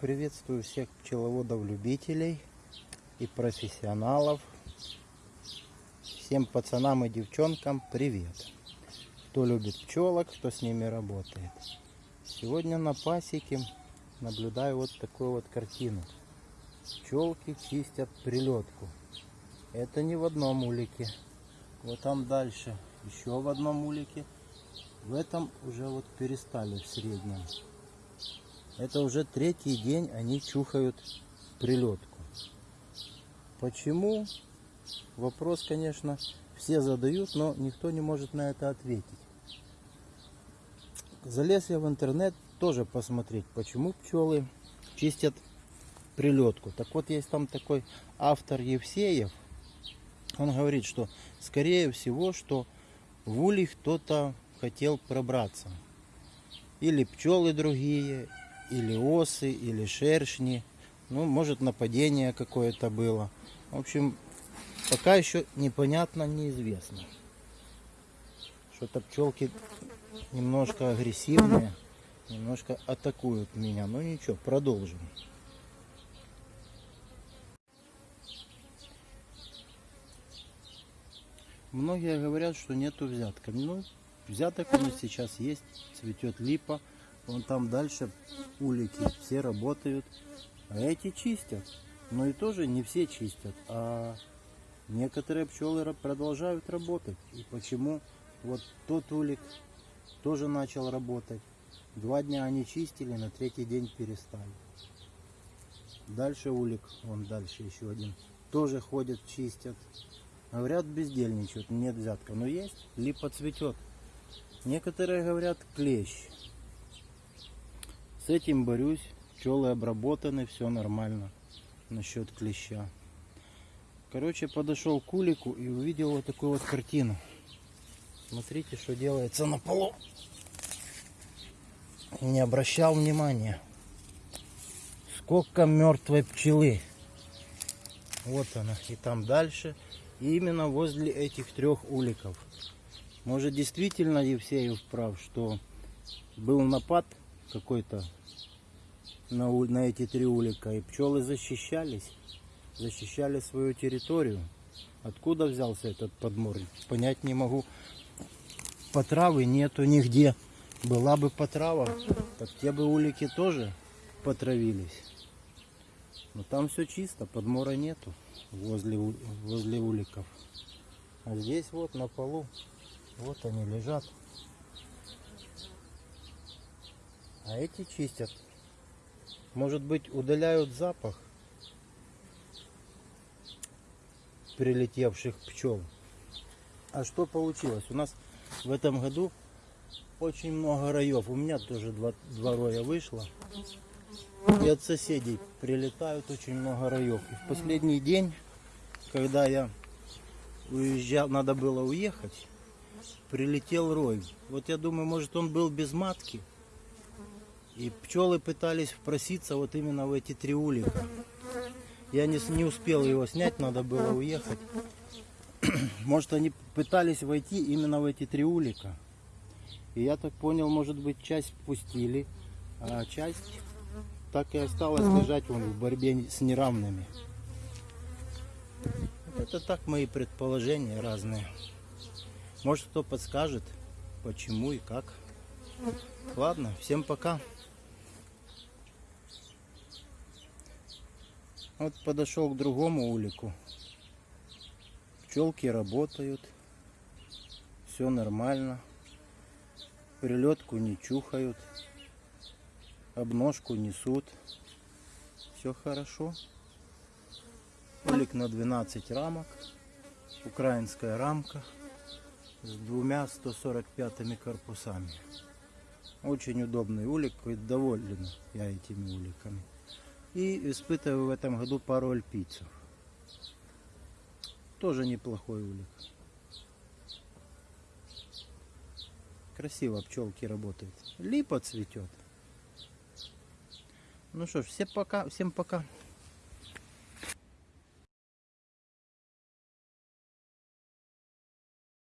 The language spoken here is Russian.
Приветствую всех пчеловодов-любителей и профессионалов. Всем пацанам и девчонкам привет. Кто любит пчелок, кто с ними работает. Сегодня на пасеке наблюдаю вот такую вот картину. Пчелки чистят прилетку. Это не в одном улике. Вот там дальше еще в одном улике. В этом уже вот перестали в среднем. Это уже третий день они чухают прилетку. Почему? Вопрос, конечно, все задают, но никто не может на это ответить. Залез я в интернет тоже посмотреть, почему пчелы чистят прилетку. Так вот, есть там такой автор Евсеев. Он говорит, что скорее всего, что в улей кто-то хотел пробраться. Или пчелы другие, или осы, или шершни. Ну, может нападение какое-то было. В общем, пока еще непонятно, неизвестно. Что-то пчелки немножко агрессивные, немножко атакуют меня. Ну ничего, продолжим. Многие говорят, что нету взятка. Ну, взяток у нас сейчас есть, цветет липа. Вон там дальше улики все работают. А эти чистят. Но и тоже не все чистят. А некоторые пчелы продолжают работать. И почему вот тот улик тоже начал работать. Два дня они чистили, на третий день перестали. Дальше улик, вон дальше еще один, тоже ходят, чистят. Говорят, бездельничают, нет взятка. Но есть, липа цветет. Некоторые говорят, клещ. С этим борюсь. Пчелы обработаны, все нормально насчет клеща. Короче, подошел к улику и увидел вот такую вот картину. Смотрите, что делается на полу. Не обращал внимания. Сколько мертвой пчелы. Вот она. И там дальше. И именно возле этих трех уликов. Может действительно Евсеев прав, что был напад какой-то на, на эти три улика. И пчелы защищались. Защищали свою территорию. Откуда взялся этот подмор? Понять не могу. Потравы нету нигде. Была бы потрава, так те бы улики тоже потравились. Но там все чисто, подмора нету возле, возле уликов. А здесь вот на полу, вот они лежат. А эти чистят. Может быть удаляют запах прилетевших пчел. А что получилось? У нас в этом году очень много раев. У меня тоже два, два роя вышло. И от соседей прилетают очень много раев. И в последний день, когда я уезжал, надо было уехать, прилетел рой. Вот я думаю, может он был без матки. И пчелы пытались впроситься вот именно в эти три улика. Я не, не успел его снять, надо было уехать. Может они пытались войти именно в эти три улика. И я так понял, может быть, часть пустили, а часть так и осталась лежать вон, в борьбе с неравными. Это так мои предположения разные. Может кто подскажет, почему и как. Ладно, всем пока. Вот подошел к другому улику. Пчелки работают. Все нормально прилетку не чухают, обножку несут. Все хорошо. Улик на 12 рамок. Украинская рамка с двумя 145 корпусами. Очень удобный улик, доволен я этими уликами. И испытываю в этом году пару альпийцев. Тоже неплохой улик. Красиво пчелки работают. Липа цветет. Ну что ж, всем пока. Всем пока.